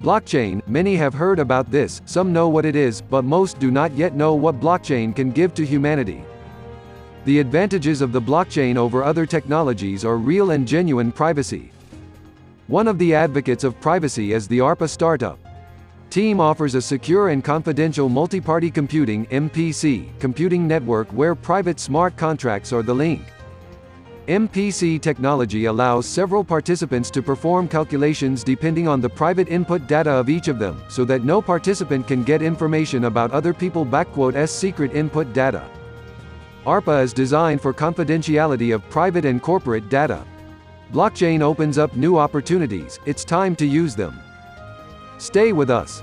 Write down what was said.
Blockchain, many have heard about this, some know what it is, but most do not yet know what blockchain can give to humanity. The advantages of the blockchain over other technologies are real and genuine privacy. One of the advocates of privacy is the ARPA startup. Team offers a secure and confidential multi-party computing MPC computing network where private smart contracts are the link. MPC technology allows several participants to perform calculations depending on the private input data of each of them, so that no participant can get information about other people s secret input data. ARPA is designed for confidentiality of private and corporate data. Blockchain opens up new opportunities, it's time to use them. Stay with us.